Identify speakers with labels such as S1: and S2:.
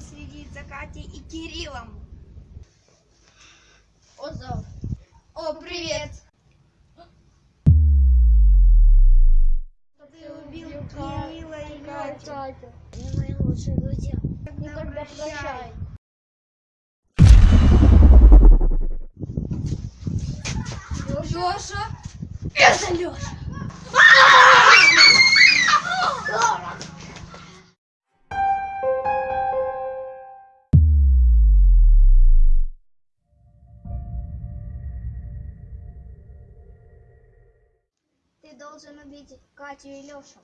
S1: следить за Катей и Кириллом.
S2: О, зов.
S1: О, привет!
S2: Ты
S1: убил Кирилла и Катю.
S2: Они мои лучшие друзья. Никогда
S1: прощай.
S2: прощай.
S1: Леша!
S2: Это Леша.
S1: Должен убить Катю и Лешу.